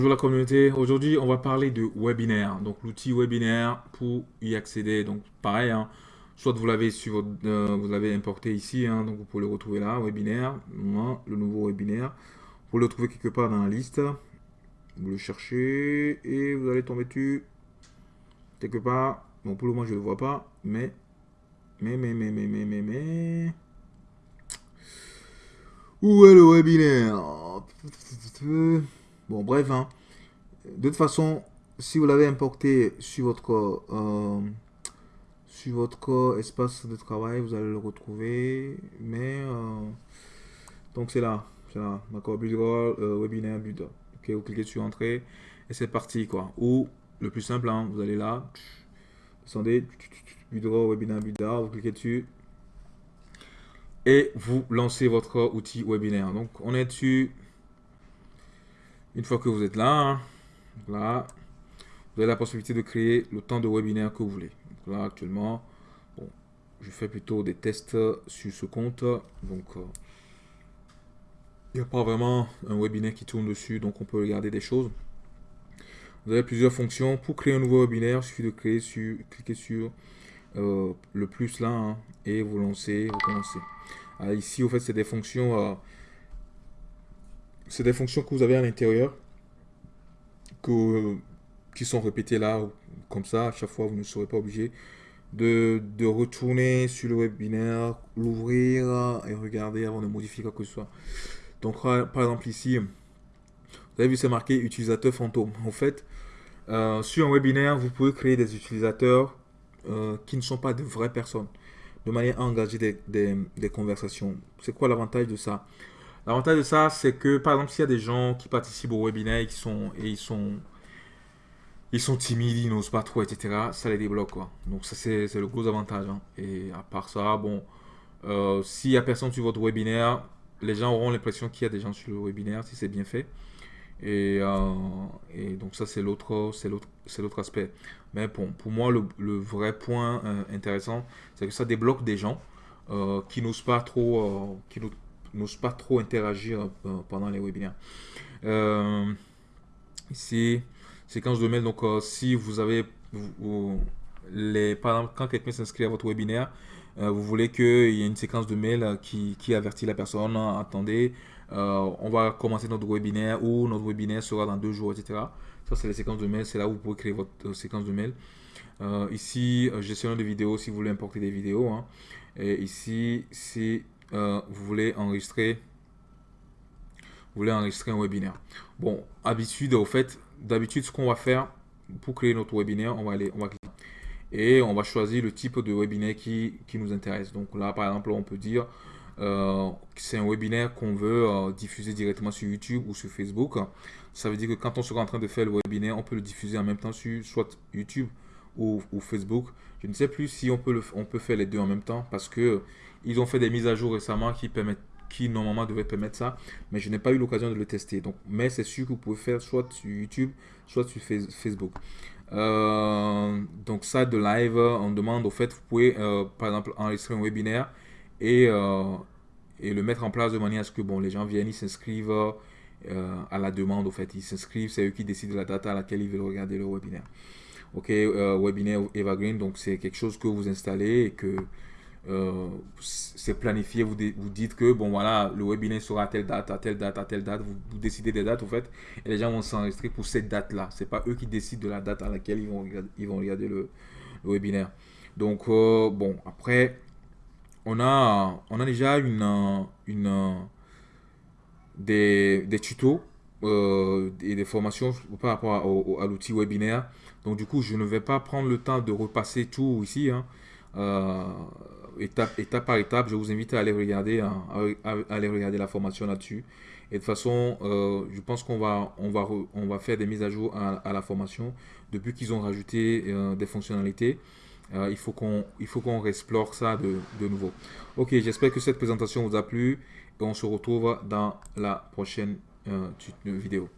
Bonjour la communauté, aujourd'hui on va parler de webinaire, donc l'outil webinaire pour y accéder, donc pareil, hein, soit vous l'avez euh, vous l'avez importé ici, hein, donc vous pouvez le retrouver là, webinaire, le nouveau webinaire, vous le trouver quelque part dans la liste, vous le cherchez et vous allez tomber dessus. Quelque part, bon pour le moment je ne le vois pas, mais, mais, mais, mais, mais, mais, mais, mais, où est le webinaire? Bon, bref, hein. de toute façon, si vous l'avez importé sur votre, euh, sur votre espace de travail, vous allez le retrouver. Mais, euh, donc c'est là, c'est là, d'accord, Budroll, euh, webinaire, Buda. Ok, vous cliquez sur Entrée et c'est parti, quoi. Ou, le plus simple, hein, vous allez là, descendez, Budroll, webinaire, Buda, vous cliquez dessus et vous lancez votre outil webinaire. Donc, on est dessus. Une fois que vous êtes là, hein, là, vous avez la possibilité de créer le temps de webinaire que vous voulez. là, actuellement, bon, je fais plutôt des tests sur ce compte. Donc, euh, il n'y a pas vraiment un webinaire qui tourne dessus, donc on peut regarder des choses. Vous avez plusieurs fonctions. Pour créer un nouveau webinaire, il suffit de créer sur, cliquer sur euh, le plus là hein, et vous lancez, vous commencez. Ah, ici, au fait, c'est des fonctions euh, c'est des fonctions que vous avez à l'intérieur qui sont répétées là, comme ça, à chaque fois, vous ne serez pas obligé de, retourner sur le webinaire, l'ouvrir et regarder avant de modifier quoi que ce soit. Donc, par exemple, ici, vous avez vu, c'est marqué utilisateur fantôme. En fait, euh, sur un webinaire, vous pouvez créer des utilisateurs euh, qui ne sont pas de vraies personnes, de manière à engager des conversations. C'est quoi l'avantage de ça? L'avantage de ça, c'est que, par exemple, s'il y a des gens qui participent au webinaire et, qui sont, et ils sont ils sont timides, ils n'osent pas trop, etc. Ça les débloque, quoi. Donc ça, c'est le gros avantage. Hein. Et à part ça, bon, euh, s'il n'y a personne sur votre webinaire, les gens auront l'impression qu'il y a des gens sur le webinaire, si c'est bien fait. Et, euh, donc ça, c'est l'autre aspect. Mais bon, pour moi, le, le vrai point euh, intéressant, c'est que ça débloque des gens qui n'osent pas trop, qui, n'ose pas trop interagir euh, pendant les webinaires. Euh, ici, séquence de mail. Donc, euh, si vous avez, les, par exemple, quand quelqu'un s'inscrit à votre webinaire, vous voulez qu'il y ait une séquence de mail qui, qui avertit la personne, attendez, on va commencer notre webinaire ou notre webinaire sera dans deux jours, etc. Ça, c'est les séquences de mail. C'est là où vous pouvez créer votre séquence de mail. ici, gestion de vidéos si vous voulez importer des vidéos. Hein. Et ici, c'est euh, vous voulez enregistrer voulez enregistrer un webinaire. Bon, habitude, au fait, d'habitude, ce qu'on va faire pour créer notre webinaire, on va aller, on va cliquer et on va choisir le type de webinaire qui, qui nous intéresse. Donc là, par exemple, on peut dire euh, que c'est un webinaire qu'on veut euh, diffuser directement sur YouTube ou sur Facebook. Ça veut dire que quand on sera en train de faire le webinaire, on peut le diffuser en même temps sur soit YouTube ou, Facebook. Je ne sais plus si on peut, on peut faire les deux en même temps parce que ils ont fait des mises à jour récemment qui permettent qui normalement devaient permettre ça, mais je n'ai pas eu l'occasion de le tester. Donc, mais c'est sûr que vous pouvez faire soit sur YouTube, soit sur Facebook. Euh, donc ça de live, on demande au fait, vous pouvez euh, par exemple enregistrer un webinaire et, euh, et le mettre en place de manière à ce que bon, les gens viennent, ils s'inscrivent à la demande au fait, ils s'inscrivent, c'est eux qui décident de la date à laquelle ils veulent regarder le webinaire. Ok, webinaire Evergreen, donc c'est quelque chose que vous installez et que euh, c'est planifié, vous, vous dites que bon voilà, le webinaire sera à telle date, à telle date, à telle date, vous, décidez des dates en fait, et les gens vont s'enregistrer pour cette date-là. C'est pas eux qui décident de la date à laquelle ils vont regarder, ils vont regarder le, webinaire. Donc euh, bon, après, on a, on a déjà une, une, des, des tutos euh, et des formations par rapport à, l'outil webinaire. Donc du coup, je ne vais pas prendre le temps de repasser tout ici. Hein étape, étape par étape. Je vous invite à aller regarder, hein, à, aller regarder la formation là-dessus. Et de toute façon, euh, je pense qu'on va, on va, on va faire des mises à jour à, la formation. Depuis qu'ils ont rajouté euh, des fonctionnalités, euh, il faut qu'on qu'on explore ça de, de nouveau. Ok, j'espère que cette présentation vous a plu. Et on se retrouve dans la prochaine euh, vidéo.